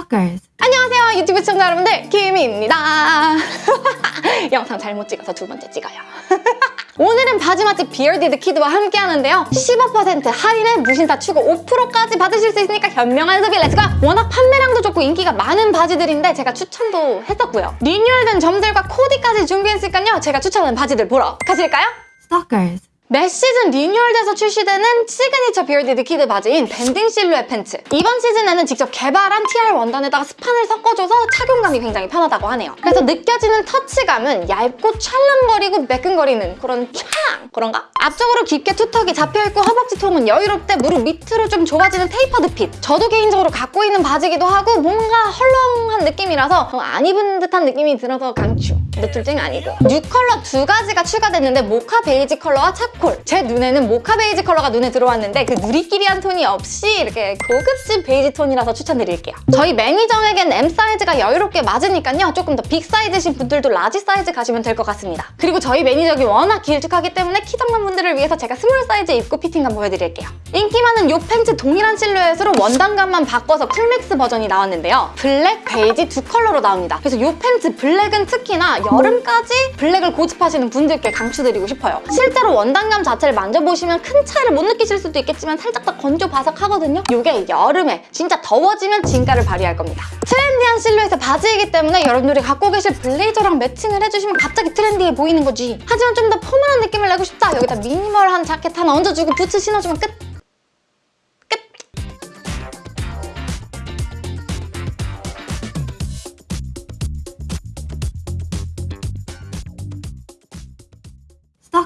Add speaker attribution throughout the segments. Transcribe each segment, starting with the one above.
Speaker 1: Stalkers.
Speaker 2: 안녕하세요 유튜브 시청자 여러분들. 김희입니다. 영상 잘못 찍어서 두 번째 찍어요. 오늘은 바지 맛집 Bearded Kid와 함께 하는데요. 15% 할인에 무신사 추가 5%까지 받으실 수 있으니까 현명한 소비 let's go! 워낙 판매량도 좋고 인기가 많은 바지들인데 제가 추천도 했었고요. 리뉴얼된 점들과 코디까지 준비했으니까요. 제가 추천하는 바지들 보러 가실까요?
Speaker 1: Stalkers.
Speaker 2: 매 시즌 리뉴얼돼서 출시되는 시그니처 Bearded Kid 바지인 밴딩 실루엣 팬츠. 이번 시즌에는 직접 개발한 TR 원단에다가 스판을 섞어줘서 착용감이 굉장히 편하다고 하네요. 그래서 느껴지는 터치감은 얇고 찰랑거리고 매끈거리는 그런 찰랑? 그런가? 앞쪽으로 깊게 two tuck이 잡혀있고 허벅지 통은 여유롭되 무릎 밑으로 좀 좁아지는 tapered fit. 저도 개인적으로 갖고 있는 바지기도 하고 뭔가 헐렁한 느낌이라서 어, 안 입은 듯한 느낌이 들어서 강추 노출증 아니고 new color 두 가지가 추가됐는데 모카 베이지 컬러와 차콜. 제 눈에는 모카 베이지 컬러가 눈에 들어왔는데 그 누리끼리한 톤이 없이 이렇게 고급진 베이지 톤이라서 추천드릴게요. 저희 매니저에겐 M 사이즈가 여유롭게 맞으니까요. 조금 더 빅 사이즈신 분들도 large 사이즈 가시면 될 것 같습니다. 그리고 저희 매니저가 워낙 길쭉하기 때문에 키 작은 분들을 위해서 제가 small 사이즈 입고 피팅감 보여드릴게요. 인기 많은 요 팬츠 동일한 실루엣으로 원단감만 바꿔서 cool mix 버전이 나왔는데요. 블랙, 베이지 두 컬러로 나옵니다. 그래서 요 팬츠 블랙은 특히나 여름까지 블랙을 고집하시는 분들께 강추드리고 싶어요. 실제로 원단감 자체를 만져보시면 큰 차이를 못 느끼실 수도 있겠지만 살짝 더 건조 바삭하거든요. 이게 여름에 진짜 더워지면 진가를 발휘할 겁니다. 트렌디한 실루엣의 바지이기 때문에 여러분들이 갖고 계실 블레이저랑 매칭을 해주시면 갑자기 트렌디해 보이는 거지. 하지만 좀 더 포멀한 느낌을 내고 싶다. 여기다 미니멀한 자켓 하나 얹어주고 부츠 신어주면 끝!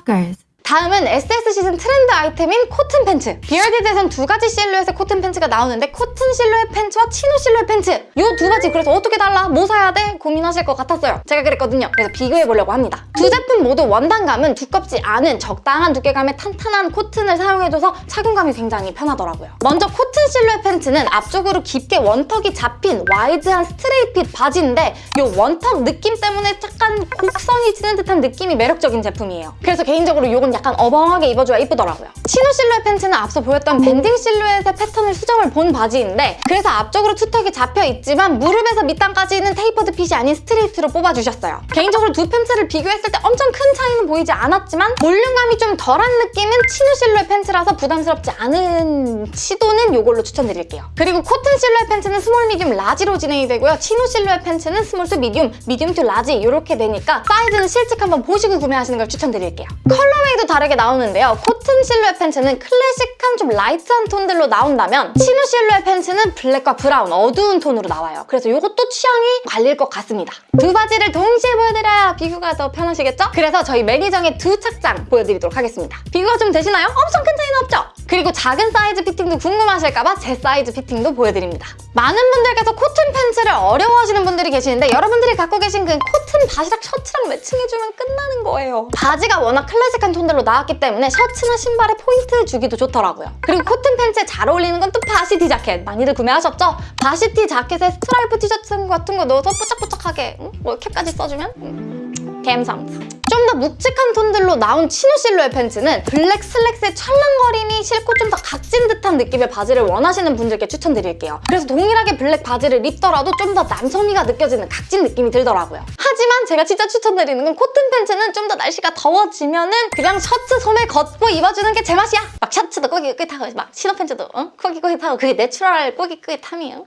Speaker 1: blockers.
Speaker 2: 다음은 SS 시즌 트렌드 아이템인 코튼 팬츠. Bearded에선 두 가지 실루엣의 코튼 팬츠가 나오는데 코튼 실루엣 팬츠와 chino 실루엣 팬츠. 이 두 가지 그래서 어떻게 달라? 뭐 사야 돼? 고민하실 것 같았어요. 제가 그랬거든요. 그래서 비교해보려고 합니다. 두 제품 모두 원단감은 두껍지 않은 적당한 두께감의 탄탄한 코튼을 사용해줘서 착용감이 굉장히 편하더라고요. 먼저 코튼 실루엣 팬츠는 앞쪽으로 깊게 one tuck이 잡힌 와이드한 스트레이트 바지인데 이 one tuck 느낌 때문에 약간 곡선이 지는 듯한 느낌이 매력적인 제품이에요. 그래서 개인적으로 이건 약간 어벙하게 입어줘야 이쁘더라고요. chino 실루엣 팬츠는 앞서 보였던 밴딩 실루엣의 패턴을 수정을 본 바지인데 그래서 앞쪽으로 two tuck이 잡혀있지만 무릎에서 밑단까지는 tapered fit이 아닌 스트레이트로 뽑아주셨어요. 개인적으로 두 팬츠를 비교했을 때 엄청 큰 차이는 보이지 않았지만 볼륨감이 좀 덜한 느낌은 chino 실루엣 팬츠라서 부담스럽지 않은 시도는 이걸로 추천드릴게요. 그리고 코튼 실루엣 팬츠는 small, medium, large로 진행이 되고요. chino 실루엣 팬츠는 small to medium, medium to large 이렇게 되니까 사이즈는 실측 한번 보시고 구매하시는 걸 추천드릴게요. colorway도 다르게 나오는데요. 코튼 실루엣 팬츠는 클래식한 좀 라이트한 톤들로 나온다면 chino 실루엣 팬츠는 블랙과 브라운 어두운 톤으로 나와요. 그래서 이것도 취향이 갈릴 것 같습니다. 두 바지를 동시에 보여드려야 비교가 더 편하시겠죠? 그래서 저희 매니저의 두 착장 보여드리도록 하겠습니다. 비교가 좀 되시나요? 엄청 큰 차이는 없죠? 그리고 작은 사이즈 피팅도 궁금하실까봐 제 사이즈 피팅도 보여드립니다. 많은 분들께서 코튼 팬츠를 어려워하시는 분들이 계시는데 여러분들이 갖고 계신 그 코튼 바지랑 셔츠랑 매칭해주면 끝나는 거예요. 바지가 워낙 클래식한 톤들로 나왔기 때문에 셔츠나 신발에 포인트 주기도 좋더라고요. 그리고 코튼 팬츠에 잘 어울리는 건 또 varsity 자켓 많이들 구매하셨죠? varsity 자켓에 스트라이프 티셔츠 같은 거 넣어서 뽀짝뽀짝하게 응? 뭐 캡까지 써주면 음. 갬성 좀 더 묵직한 톤들로 나온 chino 실루엣 팬츠는 블랙 슬랙스의 찰랑거림이 싫고 좀 더 각진 듯한 느낌의 바지를 원하시는 분들께 추천드릴게요. 그래서 동일하게 블랙 바지를 입더라도 좀 더 남성미가 느껴지는 각진 느낌이 들더라고요. 하지만 제가 진짜 추천드리는 건 코튼 팬츠는 좀 더 날씨가 더워지면은 그냥 셔츠 소매 걷고 입어주는 게 제 맛이야. 막 셔츠도 꼬깃꼬깃하고 막 chino 팬츠도 어? 꼬깃꼬깃하고 그게 내추럴 꼬깃꼬깃함이에요.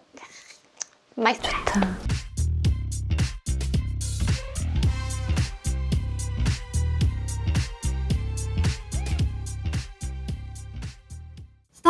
Speaker 2: 맛있어.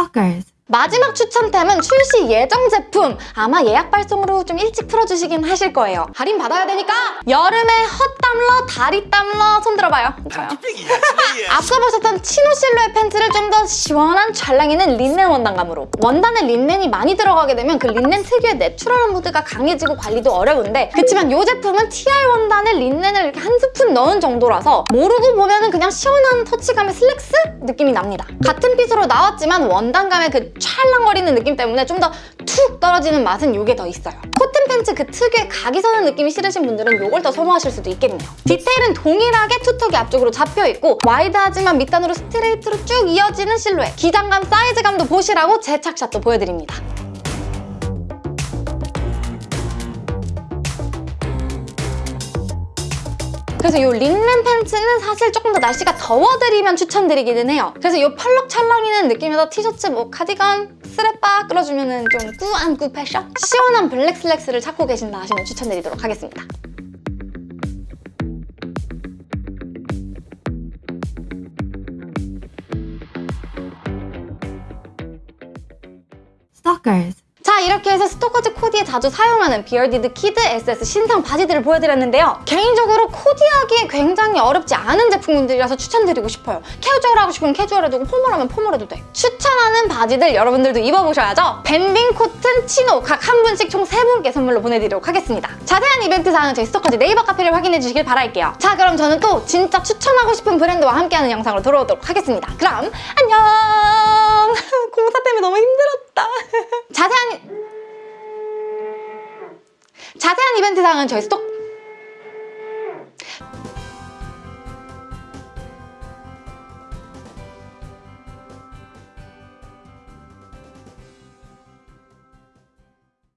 Speaker 1: Stalkers.
Speaker 2: 마지막 추천템은 출시 예정 제품. 아마 예약 발송으로 좀 일찍 풀어주시긴 하실 거예요. 할인 받아야 되니까 여름에 헛땀러 다리땀러 손 들어봐요. 좋아요. 앞서 보셨던 chino 실루엣 팬츠를 좀 더 시원한 찰랑이는 린넨 원단감으로. 원단에 린넨이 많이 들어가게 되면 그 린넨 특유의 내추럴한 무드가 강해지고 관리도 어려운데 그치만 이 제품은 TR 원단에 린넨을 이렇게 한 스푼 넣은 정도라서 모르고 보면 은 그냥 시원한 터치감의 슬랙스 느낌이 납니다. 같은 핏으로 나왔지만 원단감의 그 찰랑거리는 느낌 때문에 좀 더 툭 떨어지는 맛은 이게 더 있어요. 코튼 팬츠 그 특유의 각이 서는 느낌이 싫으신 분들은 이걸 더 선호하실 수도 있겠네요. 디테일은 동일하게 two tuck이 앞쪽으로 잡혀있고 와이드하지만 밑단으로 스트레이트로 쭉 이어지는 실루엣 기장감, 사이즈감도 보시라고 제 착샷도 보여드립니다. 그래서 이 린넨 팬츠는 사실 조금 더 날씨가 더워지면 추천드리기는 해요. 그래서 이 펄럭 찰랑이는 느낌에서 티셔츠, 뭐 카디건, 스레빠 끌어주면 좀 꾸안 꾸 패션? 시원한 블랙 슬랙스를 찾고 계신다 하시면 추천드리도록 하겠습니다. Stalkers. 자 이렇게 해서 스토커즈 코디에 자주 사용하는 비얼디드 키드 SS 신상 바지들을 보여드렸는데요. 개인적으로 코디하기에 굉장히 어렵지 않은 제품들이라서 추천드리고 싶어요. 캐주얼하고 싶으면 캐주얼해도 formal하면 formal해도 돼. 추천하는 바지들 여러분들도 입어보셔야죠. banding 코튼, chino 각 한 분씩 총 세 분께 선물로 보내드리도록 하겠습니다. 자세한 이벤트 사항은 저희 스토커즈 네이버 카페를 확인해 주시길 바랄게요. 자 그럼 저는 또 진짜 추천하고 싶은 브랜드와 함께하는 영상으로 돌아오도록 하겠습니다. 그럼 안녕! 공사 때문에 너무 힘들었다. 자세한 자세한 이벤트 사항은 저희 스토